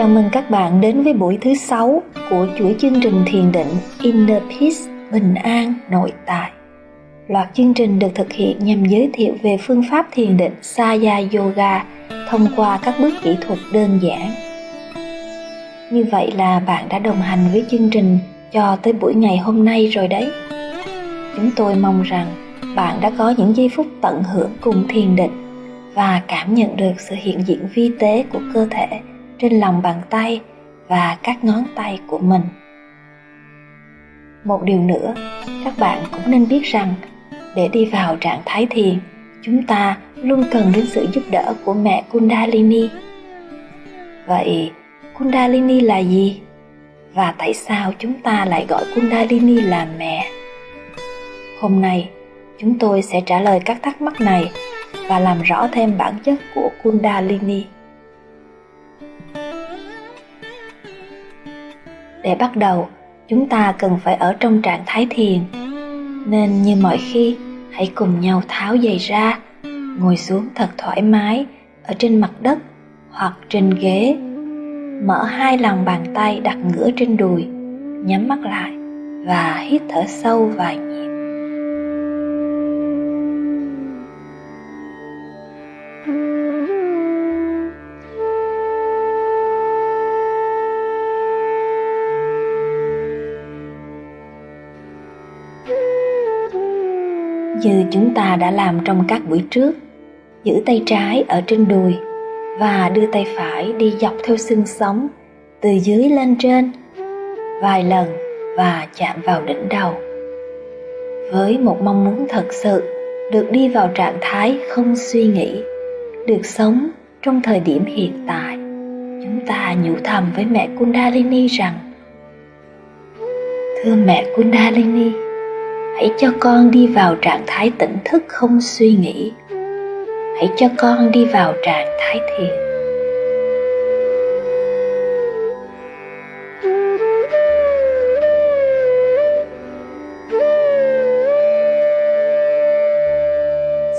Chào mừng các bạn đến với buổi thứ sáu của chuỗi chương trình thiền định Inner Peace, Bình An, Nội Tại. Loạt chương trình được thực hiện nhằm giới thiệu về phương pháp thiền định Saya Yoga thông qua các bước kỹ thuật đơn giản. Như vậy là bạn đã đồng hành với chương trình cho tới buổi ngày hôm nay rồi đấy. Chúng tôi mong rằng bạn đã có những giây phút tận hưởng cùng thiền định và cảm nhận được sự hiện diện vi tế của cơ thể trên lòng bàn tay và các ngón tay của mình. Một điều nữa, các bạn cũng nên biết rằng, để đi vào trạng thái thiền, chúng ta luôn cần đến sự giúp đỡ của mẹ kundalini. Vậy, kundalini là gì? Và tại sao chúng ta lại gọi kundalini là mẹ? Hôm nay, chúng tôi sẽ trả lời các thắc mắc này và làm rõ thêm bản chất của kundalini. Để bắt đầu, chúng ta cần phải ở trong trạng thái thiền. Nên như mọi khi, hãy cùng nhau tháo giày ra, ngồi xuống thật thoải mái ở trên mặt đất hoặc trên ghế. Mở hai lòng bàn tay đặt ngửa trên đùi, nhắm mắt lại và hít thở sâu vài như chúng ta đã làm trong các buổi trước. Giữ tay trái ở trên đùi và đưa tay phải đi dọc theo xương sống, từ dưới lên trên, vài lần và chạm vào đỉnh đầu. Với một mong muốn thật sự, được đi vào trạng thái không suy nghĩ, được sống trong thời điểm hiện tại, chúng ta nhủ thầm với mẹ kundalini rằng, thưa mẹ kundalini hãy cho con đi vào trạng thái tỉnh thức không suy nghĩ. Hãy cho con đi vào trạng thái thiền.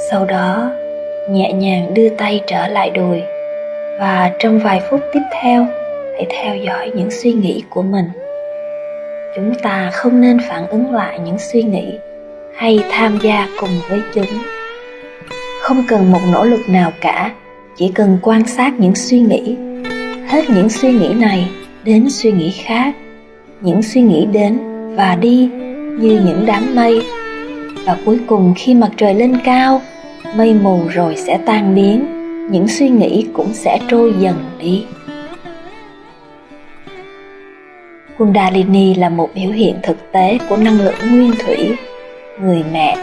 Sau đó, nhẹ nhàng đưa tay trở lại đùi và trong vài phút tiếp theo, hãy theo dõi những suy nghĩ của mình chúng ta không nên phản ứng lại những suy nghĩ hay tham gia cùng với chúng. Không cần một nỗ lực nào cả, chỉ cần quan sát những suy nghĩ. Hết những suy nghĩ này đến suy nghĩ khác. Những suy nghĩ đến và đi như những đám mây. Và cuối cùng khi mặt trời lên cao, mây mù rồi sẽ tan biến. Những suy nghĩ cũng sẽ trôi dần đi. Kundalini là một biểu hiện thực tế của năng lượng nguyên thủy, người mẹ.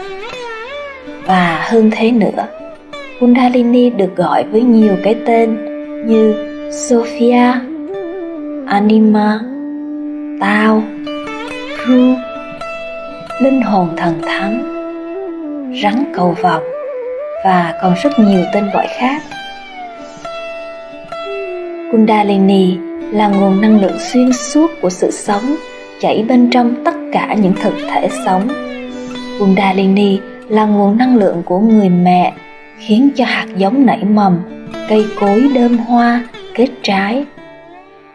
Và hơn thế nữa, Kundalini được gọi với nhiều cái tên như Sophia, Anima, Tao, Ru, linh hồn thần thánh, rắn cầu vọc và còn rất nhiều tên gọi khác. Kundalini là nguồn năng lượng xuyên suốt của sự sống chảy bên trong tất cả những thực thể sống. Kundalini là nguồn năng lượng của người mẹ khiến cho hạt giống nảy mầm, cây cối đơm hoa, kết trái.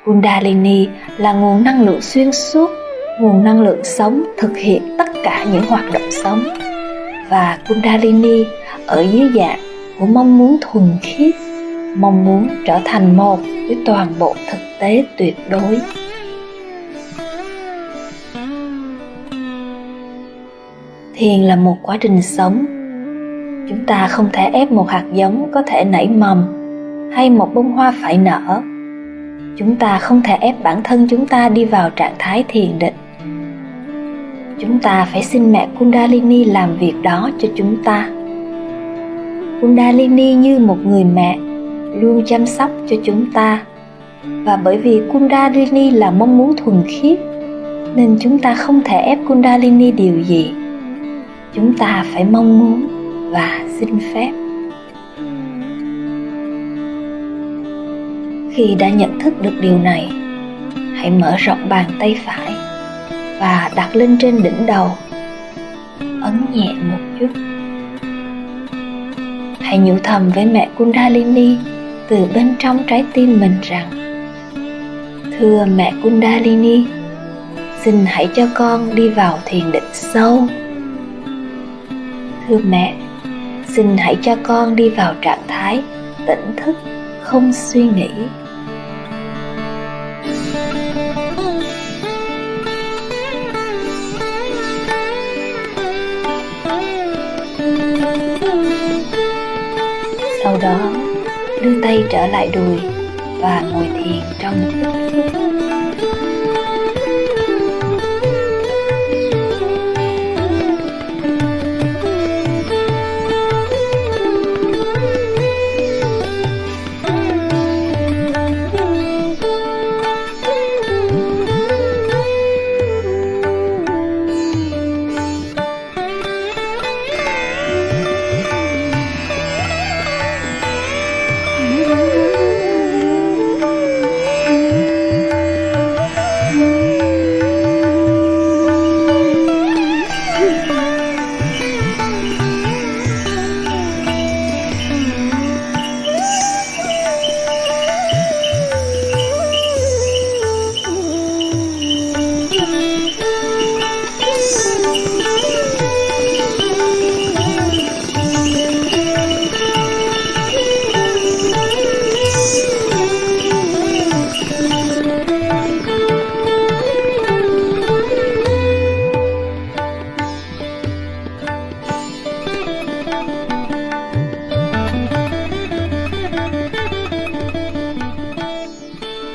Kundalini là nguồn năng lượng xuyên suốt, nguồn năng lượng sống thực hiện tất cả những hoạt động sống. Và Kundalini ở dưới dạng của mong muốn thuần khiết, mong muốn trở thành một với toàn bộ thực tế tuyệt đối. Thiền là một quá trình sống. Chúng ta không thể ép một hạt giống có thể nảy mầm hay một bông hoa phải nở. Chúng ta không thể ép bản thân chúng ta đi vào trạng thái thiền định. Chúng ta phải xin mẹ kundalini làm việc đó cho chúng ta. Kundalini như một người mẹ luôn chăm sóc cho chúng ta. Và bởi vì kundalini là mong muốn thuần khiết, nên chúng ta không thể ép kundalini điều gì. Chúng ta phải mong muốn và xin phép. Khi đã nhận thức được điều này, hãy mở rộng bàn tay phải và đặt lên trên đỉnh đầu. Ấn nhẹ một chút. Hãy nhủ thầm với mẹ kundalini từ bên trong trái tim mình rằng Thưa mẹ Kundalini, xin hãy cho con đi vào thiền định sâu. Thưa mẹ, xin hãy cho con đi vào trạng thái tỉnh thức, không suy nghĩ. Sau đó, đưa tay trở lại đùi và ngồi thiền trong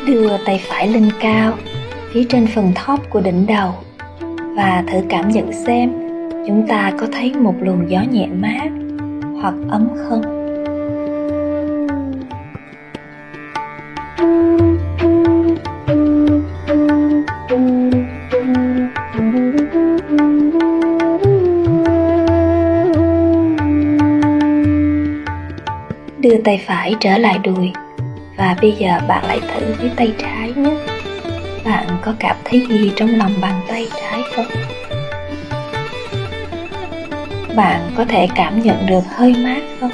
đưa tay phải lên cao, phía trên phần thóp của đỉnh đầu. Và thử cảm nhận xem, chúng ta có thấy một luồng gió nhẹ mát hoặc ấm không? Đưa tay phải trở lại đùi và bây giờ bạn lại thử với tay trái nhé. Bạn có cảm thấy gì trong lòng bàn tay trái không? Bạn có thể cảm nhận được hơi mát không?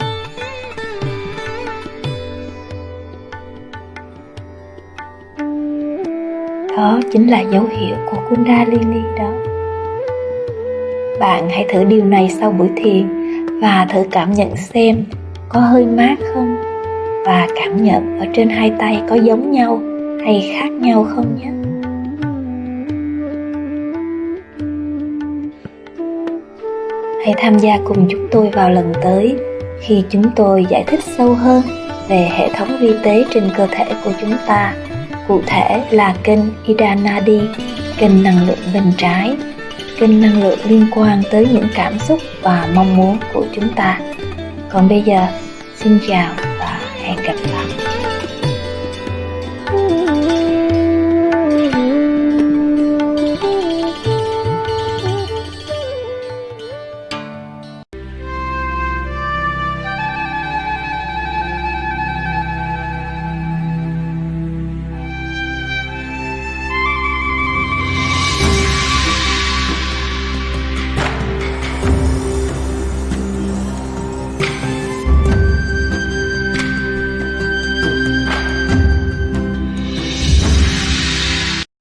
Đó chính là dấu hiệu của kundalini đó. Bạn hãy thử điều này sau buổi thiền và thử cảm nhận xem có hơi mát không? Và cảm nhận ở trên hai tay có giống nhau hay khác nhau không nhé. Hãy tham gia cùng chúng tôi vào lần tới khi chúng tôi giải thích sâu hơn về hệ thống vi tế trên cơ thể của chúng ta. Cụ thể là kênh idanadi kênh năng lượng bên trái, kênh năng lượng liên quan tới những cảm xúc và mong muốn của chúng ta. Còn bây giờ, xin chào và hẹn gặp lại